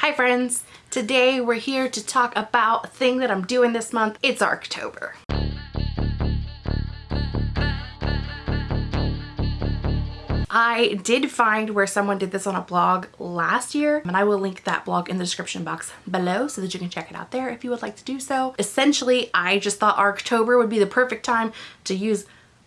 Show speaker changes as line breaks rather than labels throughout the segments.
Hi friends! Today we're here to talk about a thing that I'm doing this month. It's Arctober. I did find where someone did this on a blog last year and I will link that blog in the description box below so that you can check it out there if you would like to do so. Essentially, I just thought Arctober would be the perfect time to use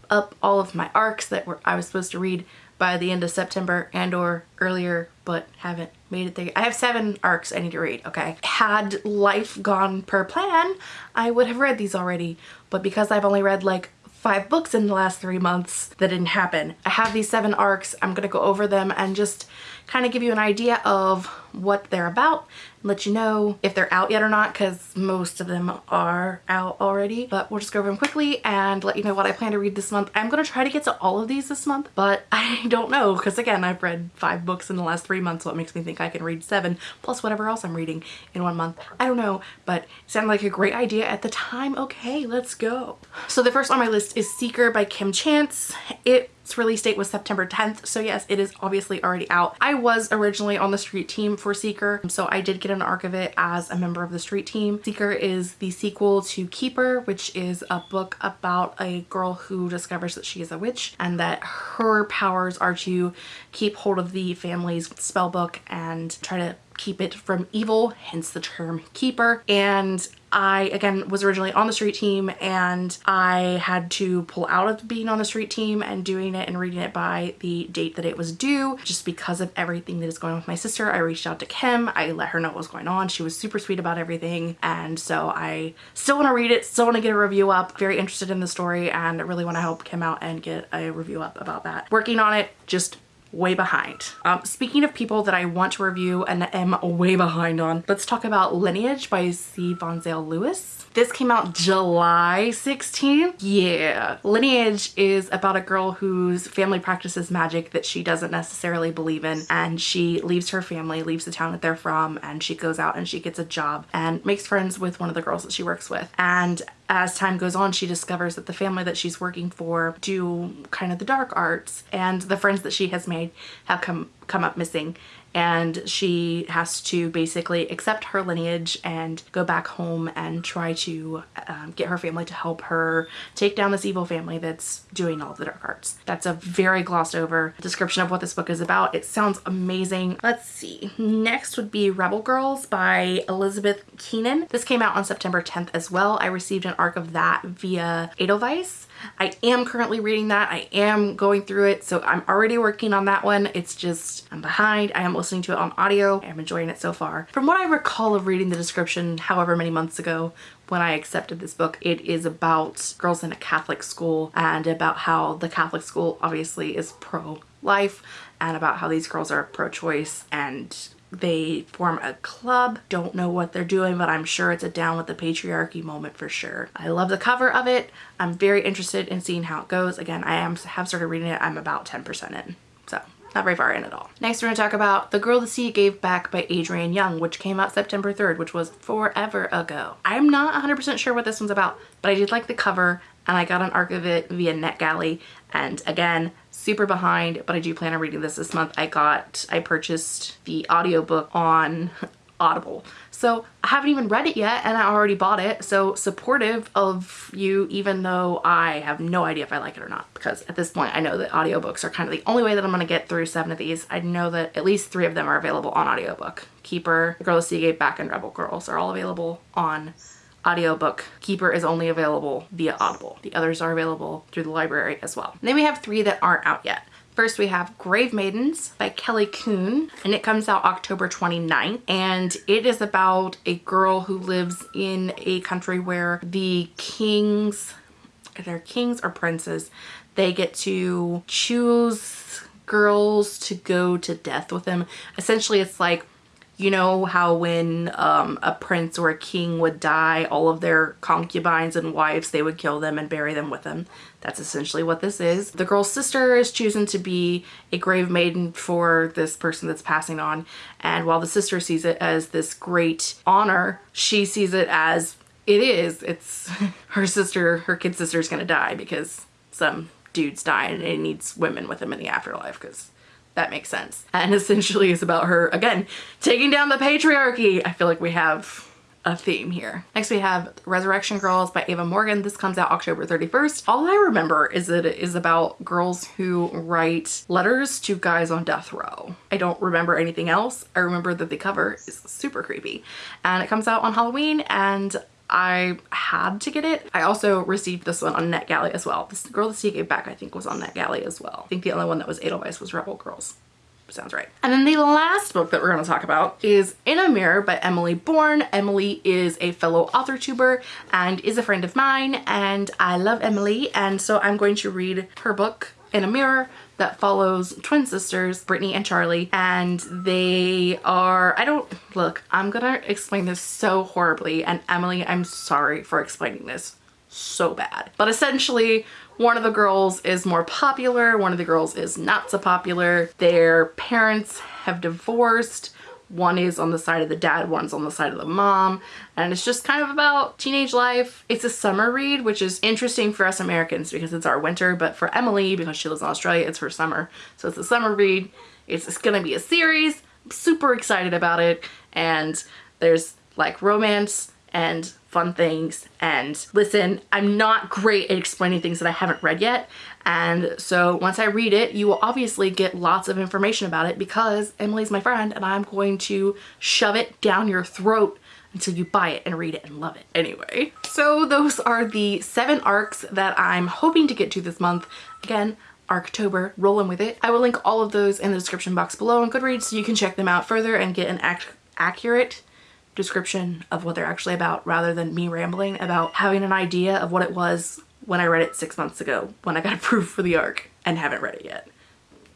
up all of my arcs that were I was supposed to read by the end of September and or earlier but haven't made it there. I have seven arcs I need to read, okay? Had life gone per plan, I would have read these already, but because I've only read like five books in the last three months that didn't happen. I have these seven arcs. I'm to go over them and just kind of give you an idea of what they're about let you know if they're out yet or not because most of them are out already but we'll just go over them quickly and let you know what I plan to read this month. I'm going to try to get to all of these this month but I don't know because again I've read five books in the last three months so makes me think I can read seven plus whatever else I'm reading in one month. I don't know but it sounded like a great idea at the time. Okay let's go. So the first on my list is Seeker by Kim Chance. It its release date was September 10th, so yes, it is obviously already out. I was originally on the street team for Seeker, so I did get an arc of it as a member of the street team. Seeker is the sequel to Keeper, which is a book about a girl who discovers that she is a witch and that her powers are to keep hold of the family's spell book and try to keep it from evil, hence the term keeper. And I, again, was originally on the street team and I had to pull out of being on the street team and doing it and reading it by the date that it was due just because of everything that is going on with my sister. I reached out to Kim. I let her know what was going on. She was super sweet about everything. And so I still want to read it, still want to get a review up. Very interested in the story and really want to help Kim out and get a review up about that. Working on it, just way behind. Um, speaking of people that I want to review and am way behind on, let's talk about Lineage by C. Vonzale Lewis. This came out July 16th. Yeah. Lineage is about a girl whose family practices magic that she doesn't necessarily believe in and she leaves her family, leaves the town that they're from and she goes out and she gets a job and makes friends with one of the girls that she works with. And as time goes on, she discovers that the family that she's working for do kind of the dark arts and the friends that she has made have come come up missing and she has to basically accept her lineage and go back home and try to um, get her family to help her take down this evil family that's doing all the dark arts. That's a very glossed over description of what this book is about. It sounds amazing. Let's see. Next would be Rebel Girls by Elizabeth Keenan. This came out on September 10th as well. I received an arc of that via Edelweiss I am currently reading that. I am going through it. So I'm already working on that one. It's just, I'm behind. I am listening to it on audio. I'm enjoying it so far. From what I recall of reading the description however many months ago, when I accepted this book. It is about girls in a Catholic school and about how the Catholic school obviously is pro-life and about how these girls are pro-choice and they form a club. Don't know what they're doing, but I'm sure it's a down with the patriarchy moment for sure. I love the cover of it. I'm very interested in seeing how it goes. Again, I am have started reading it. I'm about 10% in. So not very far in at all. Next we're going to talk about The Girl the Sea Gave Back by Adrienne Young, which came out September 3rd, which was forever ago. I'm not 100% sure what this one's about, but I did like the cover and I got an arc of it via NetGalley. And again, super behind, but I do plan on reading this this month. I got, I purchased the audiobook on Audible. So I haven't even read it yet and I already bought it. So supportive of you even though I have no idea if I like it or not because at this point I know that audiobooks are kind of the only way that I'm going to get through seven of these. I know that at least three of them are available on audiobook. Keeper, The Girl of Sea Gave Back, and Rebel Girls are all available on audiobook. Keeper is only available via Audible. The others are available through the library as well. And then we have three that aren't out yet. First we have Grave Maidens by Kelly Coon and it comes out October 29th and it is about a girl who lives in a country where the kings, they're kings or princes, they get to choose girls to go to death with them. Essentially it's like you know how when um, a prince or a king would die, all of their concubines and wives, they would kill them and bury them with them. That's essentially what this is. The girl's sister is chosen to be a grave maiden for this person that's passing on. And while the sister sees it as this great honor, she sees it as it is. It's her sister, her kid sister is going to die because some dudes die and it needs women with them in the afterlife because that makes sense. And essentially is about her, again, taking down the patriarchy. I feel like we have a theme here. Next we have Resurrection Girls by Ava Morgan. This comes out October 31st. All I remember is that it is about girls who write letters to guys on death row. I don't remember anything else. I remember that the cover is super creepy and it comes out on Halloween and I had to get it. I also received this one on NetGalley as well. This Girl the Sea gave back I think was on NetGalley as well. I think the only one that was Edelweiss was Rebel Girls sounds right. And then the last book that we're going to talk about is In a Mirror by Emily Bourne. Emily is a fellow author tuber and is a friend of mine and I love Emily and so I'm going to read her book in a mirror that follows twin sisters, Brittany and Charlie, and they are, I don't, look, I'm gonna explain this so horribly, and Emily, I'm sorry for explaining this so bad. But essentially, one of the girls is more popular, one of the girls is not so popular. Their parents have divorced. One is on the side of the dad, one's on the side of the mom. And it's just kind of about teenage life. It's a summer read, which is interesting for us Americans because it's our winter, but for Emily, because she lives in Australia, it's her summer. So it's a summer read. It's, gonna be a series. I'm super excited about it. And there's like romance and fun things and listen I'm not great at explaining things that I haven't read yet and so once I read it you will obviously get lots of information about it because Emily's my friend and I'm going to shove it down your throat until you buy it and read it and love it. Anyway, so those are the seven arcs that I'm hoping to get to this month. Again, Arctober, rolling with it. I will link all of those in the description box below on Goodreads so you can check them out further and get an ac accurate description of what they're actually about rather than me rambling about having an idea of what it was when I read it six months ago when I got approved for the ARC and haven't read it yet.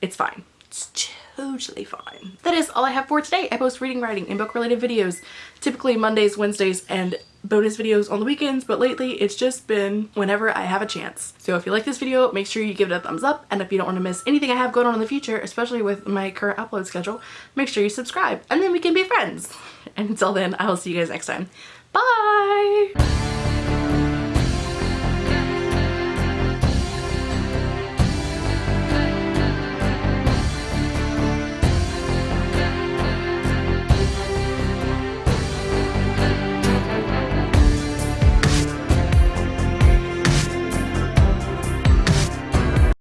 It's fine. It's totally fine. That is all I have for today. I post reading, writing, and book related videos, typically Mondays, Wednesdays, and bonus videos on the weekends, but lately it's just been whenever I have a chance. So if you like this video, make sure you give it a thumbs up, and if you don't want to miss anything I have going on in the future, especially with my current upload schedule, make sure you subscribe, and then we can be friends. And until then, I will see you guys next time. Bye!